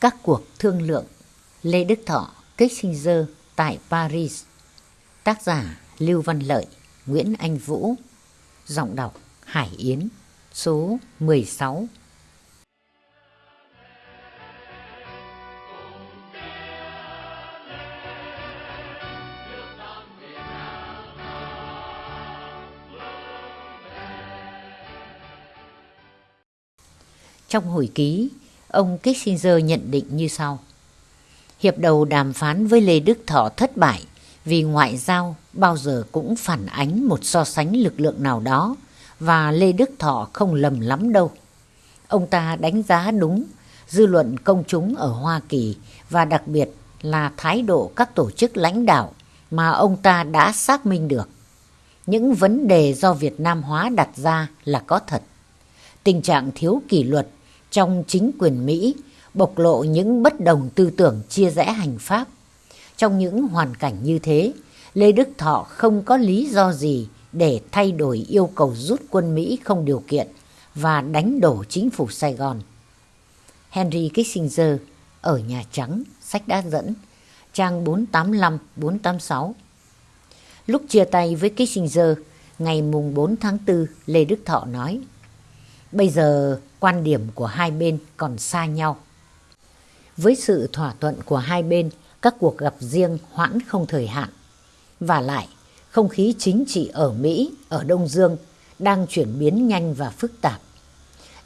Các cuộc thương lượng Lê Đức Thọ, Kissinger tại Paris. Tác giả Lưu Văn Lợi, Nguyễn Anh Vũ. Giọng đọc Hải Yến Số 16 Trong hồi ký, ông Kissinger nhận định như sau. Hiệp đầu đàm phán với Lê Đức Thọ thất bại vì ngoại giao bao giờ cũng phản ánh một so sánh lực lượng nào đó và Lê Đức Thọ không lầm lắm đâu. Ông ta đánh giá đúng dư luận công chúng ở Hoa Kỳ và đặc biệt là thái độ các tổ chức lãnh đạo mà ông ta đã xác minh được. Những vấn đề do Việt Nam hóa đặt ra là có thật. Tình trạng thiếu kỷ luật trong chính quyền Mỹ bộc lộ những bất đồng tư tưởng chia rẽ hành pháp. Trong những hoàn cảnh như thế, Lê Đức Thọ không có lý do gì để thay đổi yêu cầu rút quân Mỹ không điều kiện và đánh đổ chính phủ Sài Gòn. Henry Kissinger ở Nhà Trắng, sách đã dẫn, trang 485-486. Lúc chia tay với Kissinger, ngày mùng 4 tháng 4, Lê Đức Thọ nói, Bây giờ quan điểm của hai bên còn xa nhau. Với sự thỏa thuận của hai bên, các cuộc gặp riêng hoãn không thời hạn. Và lại, không khí chính trị ở Mỹ, ở Đông Dương đang chuyển biến nhanh và phức tạp.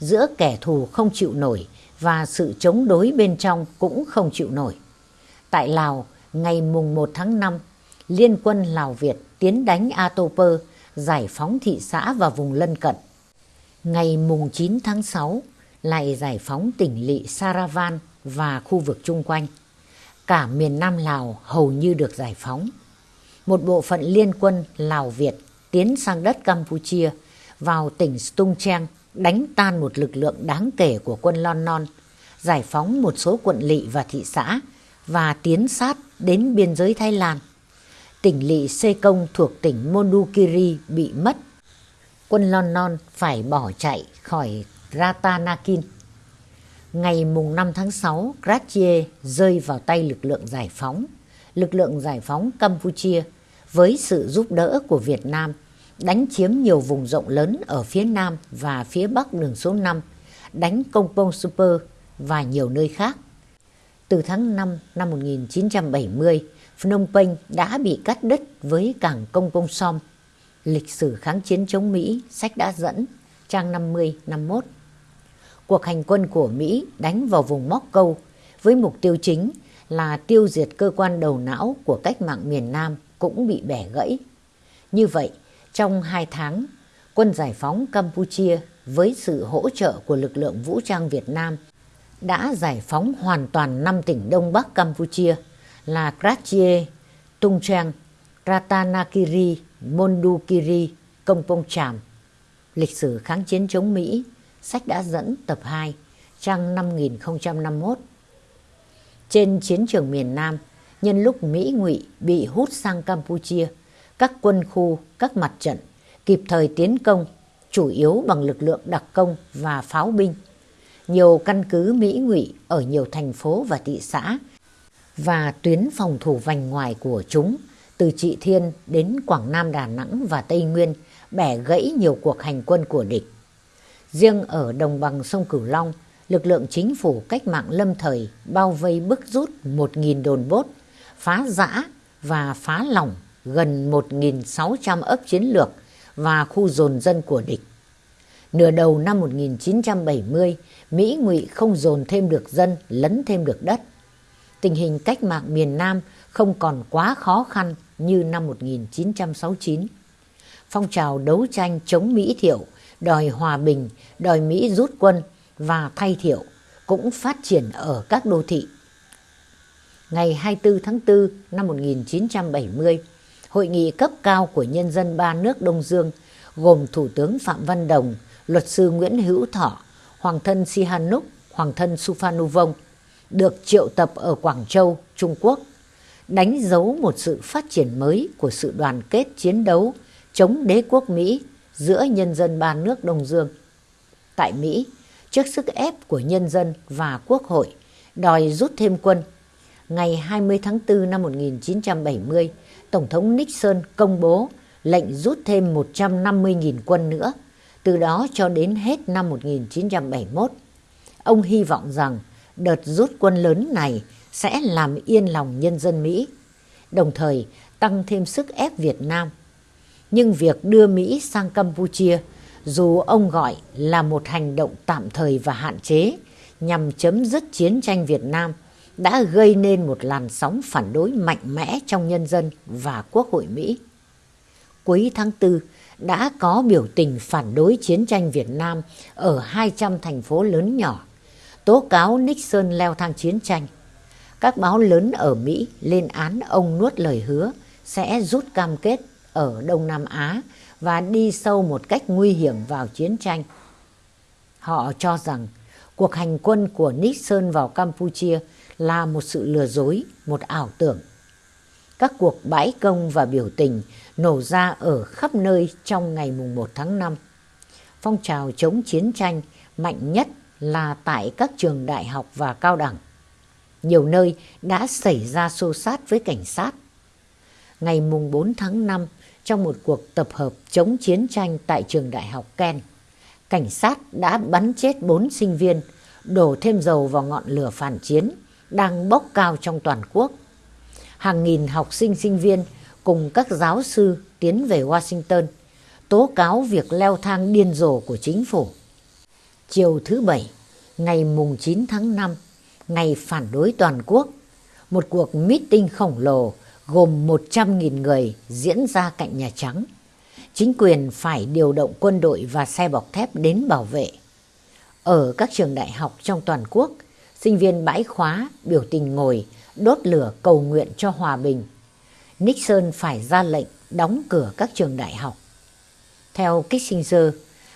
Giữa kẻ thù không chịu nổi và sự chống đối bên trong cũng không chịu nổi. Tại Lào, ngày mùng 1 tháng 5, Liên quân Lào Việt tiến đánh Atoper, giải phóng thị xã và vùng lân cận. Ngày mùng 9 tháng 6 lại giải phóng tỉnh lỵ Saravan và khu vực chung quanh. Cả miền Nam Lào hầu như được giải phóng. Một bộ phận liên quân Lào Việt tiến sang đất Campuchia vào tỉnh Stung Treng đánh tan một lực lượng đáng kể của quân Lon Non, giải phóng một số quận lỵ và thị xã và tiến sát đến biên giới Thái Lan. Tỉnh lỵ Sê Công thuộc tỉnh Mondulkiri bị mất quân Lon Non phải bỏ chạy khỏi Ratanakin. Ngày mùng 5 tháng 6, Grachier rơi vào tay lực lượng giải phóng. Lực lượng giải phóng Campuchia với sự giúp đỡ của Việt Nam đánh chiếm nhiều vùng rộng lớn ở phía Nam và phía Bắc đường số 5, đánh Công Pong Super và nhiều nơi khác. Từ tháng 5 năm 1970, Phnom Penh đã bị cắt đứt với cảng Công Pong Som Lịch sử kháng chiến chống Mỹ, sách đã dẫn, trang 50-51. Cuộc hành quân của Mỹ đánh vào vùng Móc Câu với mục tiêu chính là tiêu diệt cơ quan đầu não của cách mạng miền Nam cũng bị bẻ gãy. Như vậy, trong hai tháng, quân giải phóng Campuchia với sự hỗ trợ của lực lượng vũ trang Việt Nam đã giải phóng hoàn toàn năm tỉnh Đông Bắc Campuchia là Kratchie, Tung Trang, Ratanakiri, Mondukiri Công Pông Tràm. Lịch sử kháng chiến chống Mỹ, sách đã dẫn tập 2, trang 5051. Trên chiến trường miền Nam, nhân lúc Mỹ ngụy bị hút sang Campuchia, các quân khu, các mặt trận kịp thời tiến công, chủ yếu bằng lực lượng đặc công và pháo binh. Nhiều căn cứ Mỹ ngụy ở nhiều thành phố và thị xã và tuyến phòng thủ vành ngoài của chúng từ Trị Thiên đến Quảng Nam Đà Nẵng và Tây Nguyên bẻ gãy nhiều cuộc hành quân của địch. Riêng ở đồng bằng sông Cửu Long, lực lượng chính phủ cách mạng lâm thời bao vây bức rút 1.000 đồn bốt, phá giã và phá lỏng gần 1.600 ấp chiến lược và khu dồn dân của địch. Nửa đầu năm 1970, Mỹ ngụy không dồn thêm được dân, lấn thêm được đất. Tình hình cách mạng miền Nam không còn quá khó khăn như năm 1969. Phong trào đấu tranh chống Mỹ thiệu, đòi hòa bình, đòi Mỹ rút quân và thay thiệu cũng phát triển ở các đô thị. Ngày 24 tháng 4 năm 1970, Hội nghị cấp cao của nhân dân ba nước Đông Dương gồm Thủ tướng Phạm Văn Đồng, luật sư Nguyễn Hữu Thọ, Hoàng thân Sihanouk, Hoàng thân Suphanuvong được triệu tập ở Quảng Châu, Trung Quốc đánh dấu một sự phát triển mới của sự đoàn kết chiến đấu chống đế quốc Mỹ giữa nhân dân ba nước Đông Dương. Tại Mỹ, trước sức ép của nhân dân và quốc hội, đòi rút thêm quân. Ngày 20 tháng 4 năm 1970, Tổng thống Nixon công bố lệnh rút thêm 150.000 quân nữa, từ đó cho đến hết năm 1971. Ông hy vọng rằng đợt rút quân lớn này sẽ làm yên lòng nhân dân Mỹ, đồng thời tăng thêm sức ép Việt Nam. Nhưng việc đưa Mỹ sang Campuchia, dù ông gọi là một hành động tạm thời và hạn chế nhằm chấm dứt chiến tranh Việt Nam, đã gây nên một làn sóng phản đối mạnh mẽ trong nhân dân và Quốc hội Mỹ. Cuối tháng 4 đã có biểu tình phản đối chiến tranh Việt Nam ở 200 thành phố lớn nhỏ, tố cáo Nixon leo thang chiến tranh. Các báo lớn ở Mỹ lên án ông nuốt lời hứa sẽ rút cam kết ở Đông Nam Á và đi sâu một cách nguy hiểm vào chiến tranh. Họ cho rằng cuộc hành quân của Nixon vào Campuchia là một sự lừa dối, một ảo tưởng. Các cuộc bãi công và biểu tình nổ ra ở khắp nơi trong ngày mùng 1 tháng 5. Phong trào chống chiến tranh mạnh nhất là tại các trường đại học và cao đẳng. Nhiều nơi đã xảy ra xô sát với cảnh sát. Ngày mùng 4 tháng 5, trong một cuộc tập hợp chống chiến tranh tại trường đại học Ken, cảnh sát đã bắn chết 4 sinh viên, đổ thêm dầu vào ngọn lửa phản chiến đang bốc cao trong toàn quốc. Hàng nghìn học sinh sinh viên cùng các giáo sư tiến về Washington, tố cáo việc leo thang điên rồ của chính phủ. Chiều thứ Bảy, ngày mùng 9 tháng 5, ngày phản đối toàn quốc, một cuộc meeting khổng lồ gồm 100.000 người diễn ra cạnh Nhà Trắng. Chính quyền phải điều động quân đội và xe bọc thép đến bảo vệ. Ở các trường đại học trong toàn quốc, sinh viên bãi khóa biểu tình ngồi đốt lửa cầu nguyện cho hòa bình. Nixon phải ra lệnh đóng cửa các trường đại học. Theo Kissinger,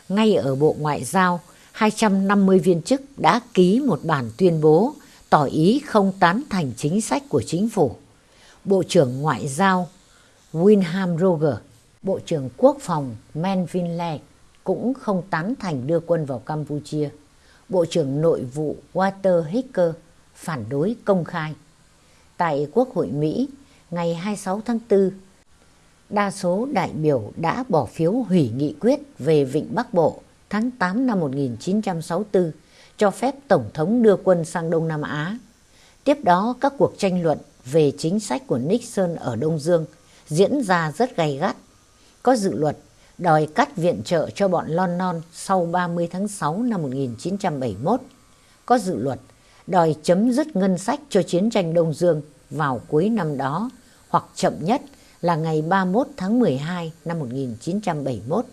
ngay ở Bộ Ngoại giao, 250 viên chức đã ký một bản tuyên bố tỏ ý không tán thành chính sách của chính phủ. Bộ trưởng Ngoại giao William Roger, Bộ trưởng Quốc phòng Melvin Lake cũng không tán thành đưa quân vào Campuchia. Bộ trưởng Nội vụ Walter Hicker phản đối công khai. Tại Quốc hội Mỹ, ngày 26 tháng 4, đa số đại biểu đã bỏ phiếu hủy nghị quyết về Vịnh Bắc Bộ tháng 8 năm 1964 cho phép Tổng thống đưa quân sang Đông Nam Á. Tiếp đó, các cuộc tranh luận về chính sách của Nixon ở Đông Dương diễn ra rất gay gắt. Có dự luật đòi cắt viện trợ cho bọn Lon Non sau 30 tháng 6 năm 1971. Có dự luật đòi chấm dứt ngân sách cho chiến tranh Đông Dương vào cuối năm đó hoặc chậm nhất là ngày 31 tháng 12 năm 1971.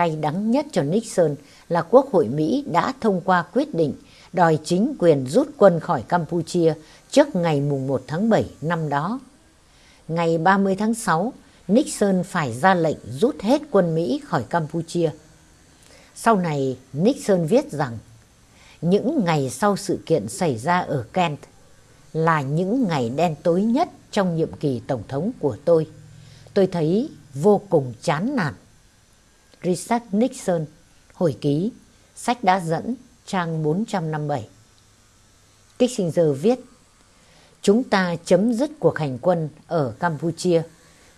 Cay đắng nhất cho Nixon là Quốc hội Mỹ đã thông qua quyết định đòi chính quyền rút quân khỏi Campuchia trước ngày mùng 1 tháng 7 năm đó. Ngày 30 tháng 6, Nixon phải ra lệnh rút hết quân Mỹ khỏi Campuchia. Sau này, Nixon viết rằng những ngày sau sự kiện xảy ra ở Kent là những ngày đen tối nhất trong nhiệm kỳ tổng thống của tôi. Tôi thấy vô cùng chán nản. Richard Nixon, hồi ký, sách đã dẫn, trang 457. Kissinger viết, Chúng ta chấm dứt cuộc hành quân ở Campuchia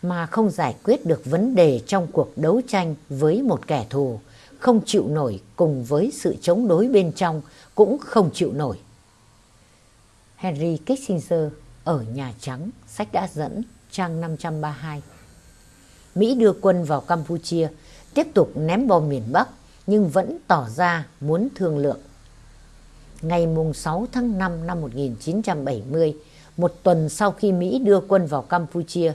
mà không giải quyết được vấn đề trong cuộc đấu tranh với một kẻ thù, không chịu nổi cùng với sự chống đối bên trong cũng không chịu nổi. Henry Kissinger ở Nhà Trắng, sách đã dẫn, trang 532. Mỹ đưa quân vào Campuchia, tiếp tục ném bom miền Bắc nhưng vẫn tỏ ra muốn thương lượng. Ngày 6 tháng 5 năm 1970, một tuần sau khi Mỹ đưa quân vào Campuchia,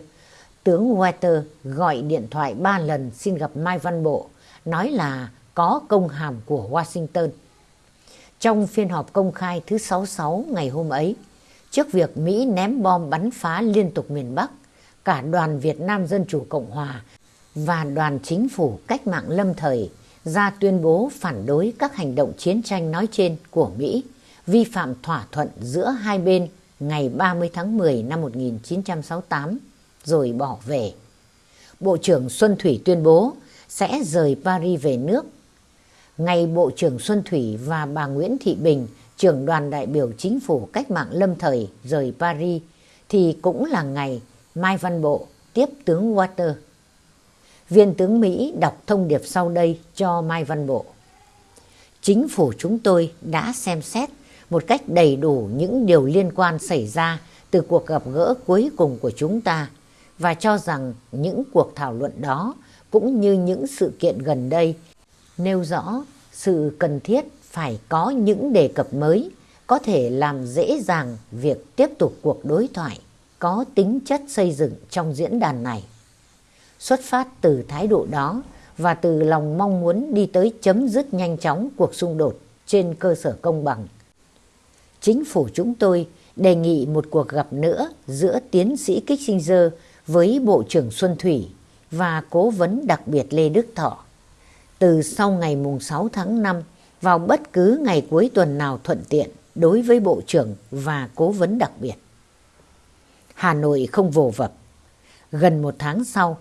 tướng Walter gọi điện thoại ba lần xin gặp Mai Văn Bộ, nói là có công hàm của Washington. Trong phiên họp công khai thứ 66 ngày hôm ấy, trước việc Mỹ ném bom bắn phá liên tục miền Bắc, cả đoàn Việt Nam Dân Chủ Cộng Hòa và đoàn chính phủ cách mạng lâm thời ra tuyên bố phản đối các hành động chiến tranh nói trên của Mỹ, vi phạm thỏa thuận giữa hai bên ngày 30 tháng 10 năm 1968 rồi bỏ về. Bộ trưởng Xuân Thủy tuyên bố sẽ rời Paris về nước. Ngày Bộ trưởng Xuân Thủy và bà Nguyễn Thị Bình trưởng đoàn đại biểu chính phủ cách mạng lâm thời rời Paris thì cũng là ngày Mai Văn Bộ tiếp tướng Water. Viên tướng Mỹ đọc thông điệp sau đây cho Mai Văn Bộ. Chính phủ chúng tôi đã xem xét một cách đầy đủ những điều liên quan xảy ra từ cuộc gặp gỡ cuối cùng của chúng ta và cho rằng những cuộc thảo luận đó cũng như những sự kiện gần đây nêu rõ sự cần thiết phải có những đề cập mới có thể làm dễ dàng việc tiếp tục cuộc đối thoại có tính chất xây dựng trong diễn đàn này. Xuất phát từ thái độ đó và từ lòng mong muốn đi tới chấm dứt nhanh chóng cuộc xung đột trên cơ sở công bằng. Chính phủ chúng tôi đề nghị một cuộc gặp nữa giữa tiến sĩ Kissinger với Bộ trưởng Xuân Thủy và cố vấn đặc biệt Lê Đức Thọ. Từ sau ngày mùng 6 tháng 5 vào bất cứ ngày cuối tuần nào thuận tiện đối với Bộ trưởng và cố vấn đặc biệt. Hà Nội không vồ vập. Gần một tháng sau,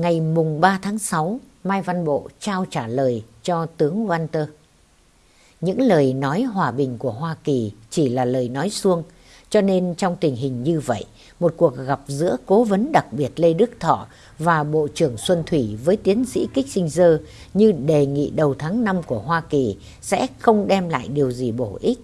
ngày mùng 3 tháng 6, Mai Văn Bộ trao trả lời cho tướng Walter. Những lời nói hòa bình của Hoa Kỳ chỉ là lời nói suông, cho nên trong tình hình như vậy, một cuộc gặp giữa cố vấn đặc biệt Lê Đức Thọ và Bộ trưởng Xuân Thủy với tiến sĩ Kissinger như đề nghị đầu tháng 5 của Hoa Kỳ sẽ không đem lại điều gì bổ ích.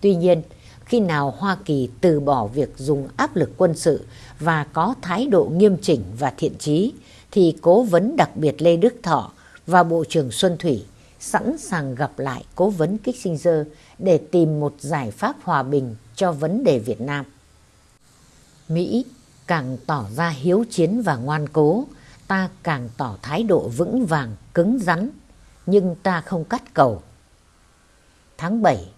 Tuy nhiên, khi nào Hoa Kỳ từ bỏ việc dùng áp lực quân sự và có thái độ nghiêm chỉnh và thiện trí, thì cố vấn đặc biệt Lê Đức Thọ và Bộ trưởng Xuân Thủy sẵn sàng gặp lại cố vấn Kissinger để tìm một giải pháp hòa bình cho vấn đề Việt Nam. Mỹ càng tỏ ra hiếu chiến và ngoan cố, ta càng tỏ thái độ vững vàng, cứng rắn, nhưng ta không cắt cầu. Tháng 7,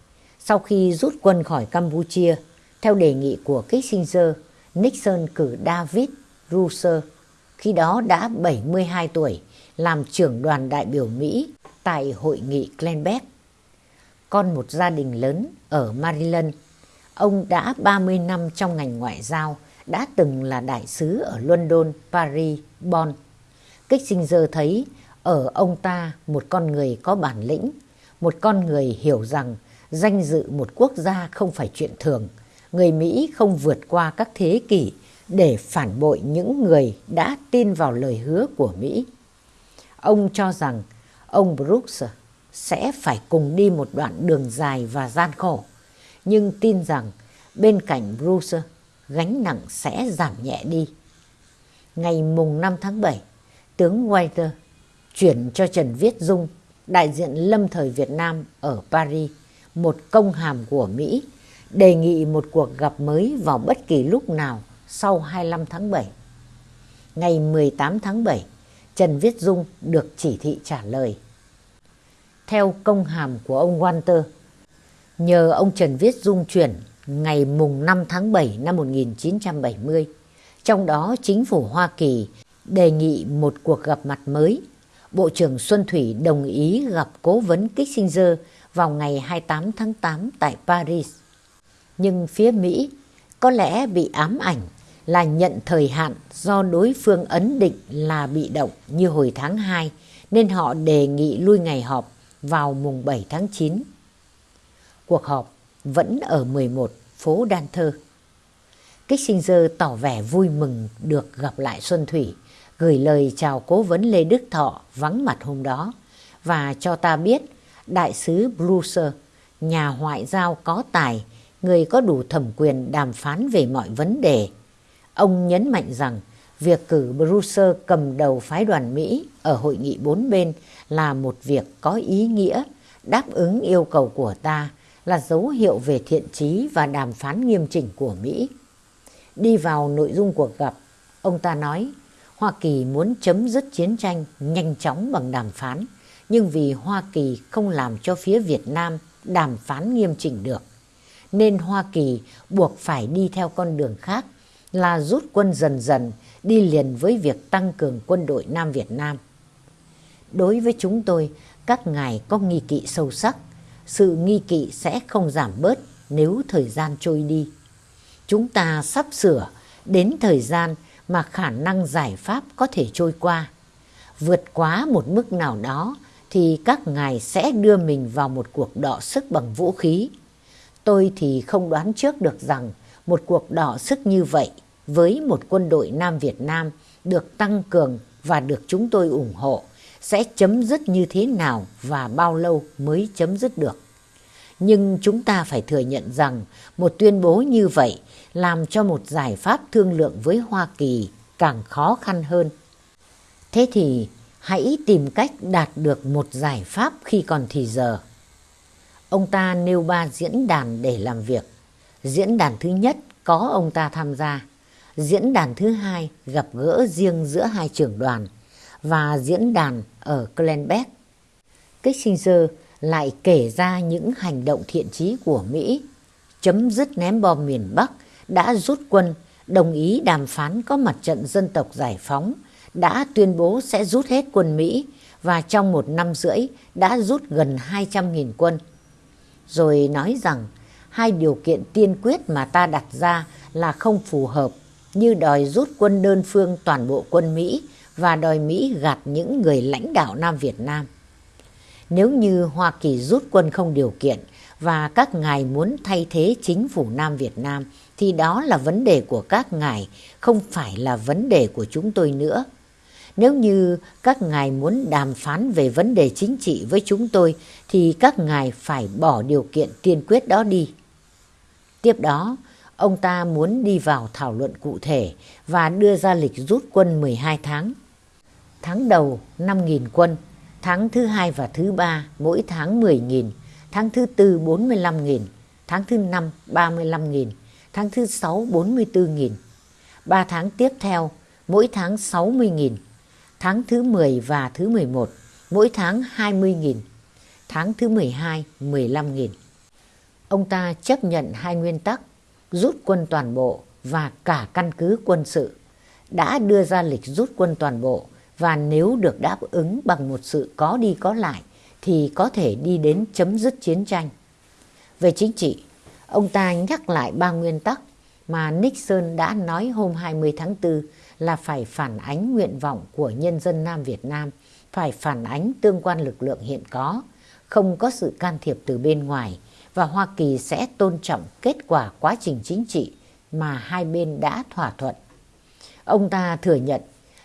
sau khi rút quân khỏi Campuchia, theo đề nghị của Kissinger, Nixon cử David Ruser, khi đó đã 72 tuổi, làm trưởng đoàn đại biểu Mỹ tại hội nghị Glenbeck. Con một gia đình lớn ở Maryland, ông đã 30 năm trong ngành ngoại giao, đã từng là đại sứ ở London, Paris, Bonn. Kissinger thấy ở ông ta một con người có bản lĩnh, một con người hiểu rằng danh dự một quốc gia không phải chuyện thường. Người Mỹ không vượt qua các thế kỷ để phản bội những người đã tin vào lời hứa của Mỹ. Ông cho rằng ông Brooks sẽ phải cùng đi một đoạn đường dài và gian khổ, nhưng tin rằng bên cạnh Bruce gánh nặng sẽ giảm nhẹ đi. Ngày mùng 5 tháng 7, tướng White chuyển cho Trần Viết Dung, đại diện lâm thời Việt Nam ở Paris, một công hàm của Mỹ, đề nghị một cuộc gặp mới vào bất kỳ lúc nào sau 25 tháng 7. Ngày 18 tháng 7, Trần Viết Dung được chỉ thị trả lời. Theo công hàm của ông Walter, nhờ ông Trần Viết Dung chuyển ngày mùng 5 tháng 7 năm 1970. Trong đó chính phủ Hoa Kỳ đề nghị một cuộc gặp mặt mới. Bộ trưởng Xuân Thủy đồng ý gặp cố vấn Kissinger vào ngày 28 tháng 8 tại Paris. Nhưng phía Mỹ có lẽ bị ám ảnh là nhận thời hạn do đối phương ấn định là bị động như hồi tháng 2 nên họ đề nghị lui ngày họp vào mùng 7 tháng 9. Cuộc họp vẫn ở 11 phố Đan Thơ. Kissinger tỏ vẻ vui mừng được gặp lại Xuân Thủy, gửi lời chào cố vấn Lê Đức Thọ vắng mặt hôm đó và cho ta biết đại sứ Bruce, nhà ngoại giao có tài, người có đủ thẩm quyền đàm phán về mọi vấn đề. Ông nhấn mạnh rằng việc cử Bruce cầm đầu phái đoàn Mỹ ở hội nghị bốn bên là một việc có ý nghĩa, đáp ứng yêu cầu của ta là dấu hiệu về thiện trí và đàm phán nghiêm chỉnh của Mỹ. Đi vào nội dung cuộc gặp, ông ta nói Hoa Kỳ muốn chấm dứt chiến tranh nhanh chóng bằng đàm phán, nhưng vì Hoa Kỳ không làm cho phía Việt Nam đàm phán nghiêm chỉnh được, nên Hoa Kỳ buộc phải đi theo con đường khác là rút quân dần dần đi liền với việc tăng cường quân đội Nam Việt Nam. Đối với chúng tôi, các ngài có nghi kỵ sâu sắc sự nghi kỵ sẽ không giảm bớt nếu thời gian trôi đi. Chúng ta sắp sửa đến thời gian mà khả năng giải pháp có thể trôi qua. Vượt quá một mức nào đó thì các ngài sẽ đưa mình vào một cuộc đọ sức bằng vũ khí. Tôi thì không đoán trước được rằng một cuộc đọ sức như vậy với một quân đội Nam Việt Nam được tăng cường và được chúng tôi ủng hộ sẽ chấm dứt như thế nào và bao lâu mới chấm dứt được. Nhưng chúng ta phải thừa nhận rằng một tuyên bố như vậy làm cho một giải pháp thương lượng với Hoa Kỳ càng khó khăn hơn. Thế thì hãy tìm cách đạt được một giải pháp khi còn thì giờ. Ông ta nêu ba diễn đàn để làm việc. Diễn đàn thứ nhất có ông ta tham gia. Diễn đàn thứ hai gặp gỡ riêng giữa hai trưởng đoàn và diễn đàn ở Glenbeck. Kissinger lại kể ra những hành động thiện chí của Mỹ, chấm dứt ném bom miền Bắc, đã rút quân, đồng ý đàm phán có mặt trận dân tộc giải phóng, đã tuyên bố sẽ rút hết quân Mỹ và trong một năm rưỡi đã rút gần 200.000 quân. Rồi nói rằng hai điều kiện tiên quyết mà ta đặt ra là không phù hợp như đòi rút quân đơn phương toàn bộ quân Mỹ và đòi Mỹ gạt những người lãnh đạo Nam Việt Nam. Nếu như Hoa Kỳ rút quân không điều kiện và các ngài muốn thay thế chính phủ Nam Việt Nam thì đó là vấn đề của các ngài, không phải là vấn đề của chúng tôi nữa. Nếu như các ngài muốn đàm phán về vấn đề chính trị với chúng tôi thì các ngài phải bỏ điều kiện tiên quyết đó đi. Tiếp đó, ông ta muốn đi vào thảo luận cụ thể và đưa ra lịch rút quân 12 tháng. Tháng đầu 5.000 quân, tháng thứ hai và thứ ba mỗi tháng 10.000, tháng thứ tư 45.000, tháng thứ năm 35.000, tháng thứ sáu 44.000. 3 tháng tiếp theo, mỗi tháng 60.000, tháng thứ 10 và thứ 11, mỗi tháng 20.000, tháng thứ 12 15.000. Ông ta chấp nhận hai nguyên tắc rút quân toàn bộ và cả căn cứ quân sự, đã đưa ra lịch rút quân toàn bộ và nếu được đáp ứng bằng một sự có đi có lại thì có thể đi đến chấm dứt chiến tranh. Về chính trị, ông ta nhắc lại ba nguyên tắc mà Nixon đã nói hôm 20 tháng 4 là phải phản ánh nguyện vọng của nhân dân Nam Việt Nam, phải phản ánh tương quan lực lượng hiện có, không có sự can thiệp từ bên ngoài và Hoa Kỳ sẽ tôn trọng kết quả quá trình chính trị mà hai bên đã thỏa thuận. Ông ta thừa nhận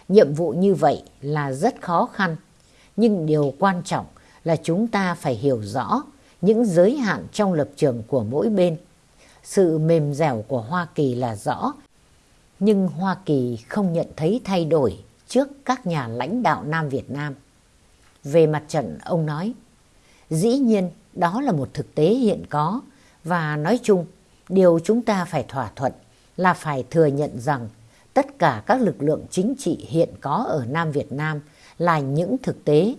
nhiệm vụ như vậy là rất khó khăn, nhưng điều quan trọng là chúng ta phải hiểu rõ những giới hạn trong lập trường của mỗi bên. Sự mềm dẻo của Hoa Kỳ là rõ, nhưng Hoa Kỳ không nhận thấy thay đổi trước các nhà lãnh đạo Nam Việt Nam. Về mặt trận, ông nói, dĩ nhiên đó là một thực tế hiện có và nói chung điều chúng ta phải thỏa thuận là phải thừa nhận rằng tất cả các lực lượng chính trị hiện có ở Nam Việt Nam là những thực tế.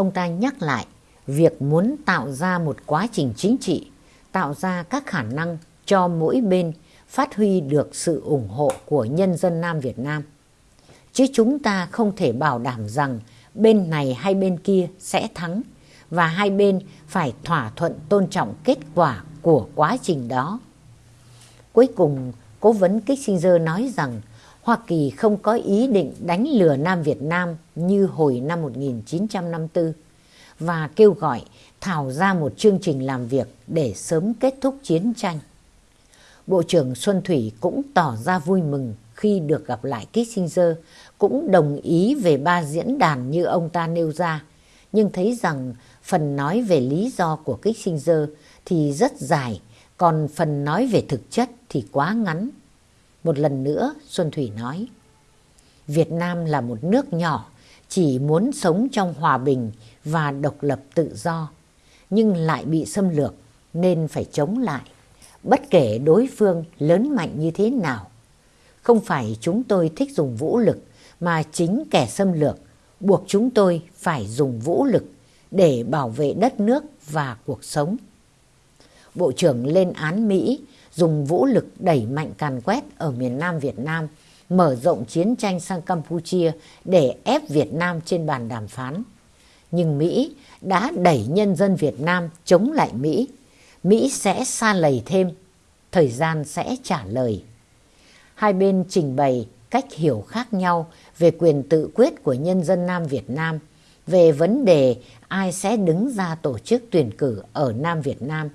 Ông ta nhắc lại việc muốn tạo ra một quá trình chính trị, tạo ra các khả năng cho mỗi bên phát huy được sự ủng hộ của nhân dân Nam Việt Nam. Chứ chúng ta không thể bảo đảm rằng bên này hay bên kia sẽ thắng và hai bên phải thỏa thuận tôn trọng kết quả của quá trình đó. Cuối cùng, cố vấn Kissinger nói rằng Hoa Kỳ không có ý định đánh lừa Nam Việt Nam như hồi năm 1954 và kêu gọi thảo ra một chương trình làm việc để sớm kết thúc chiến tranh. Bộ trưởng Xuân Thủy cũng tỏ ra vui mừng khi được gặp lại Kissinger, cũng đồng ý về ba diễn đàn như ông ta nêu ra, nhưng thấy rằng phần nói về lý do của Kissinger thì rất dài, còn phần nói về thực chất thì quá ngắn. Một lần nữa, Xuân Thủy nói, Việt Nam là một nước nhỏ, chỉ muốn sống trong hòa bình và độc lập tự do, nhưng lại bị xâm lược nên phải chống lại, bất kể đối phương lớn mạnh như thế nào. Không phải chúng tôi thích dùng vũ lực, mà chính kẻ xâm lược buộc chúng tôi phải dùng vũ lực để bảo vệ đất nước và cuộc sống. Bộ trưởng lên án Mỹ dùng vũ lực đẩy mạnh càn quét ở miền Nam Việt Nam, mở rộng chiến tranh sang Campuchia để ép Việt Nam trên bàn đàm phán. Nhưng Mỹ đã đẩy nhân dân Việt Nam chống lại Mỹ. Mỹ sẽ xa lầy thêm, thời gian sẽ trả lời. Hai bên trình bày cách hiểu khác nhau về quyền tự quyết của nhân dân Nam Việt Nam, về vấn đề ai sẽ đứng ra tổ chức tuyển cử ở Nam Việt Nam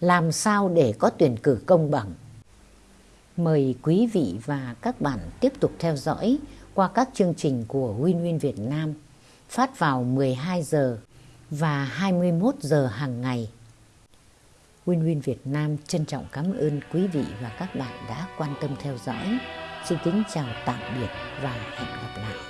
làm sao để có tuyển cử công bằng. Mời quý vị và các bạn tiếp tục theo dõi qua các chương trình của Win Win Việt Nam phát vào 12 giờ và 21 giờ hàng ngày. Win Win Việt Nam trân trọng cảm ơn quý vị và các bạn đã quan tâm theo dõi. Xin kính chào tạm biệt và hẹn gặp lại.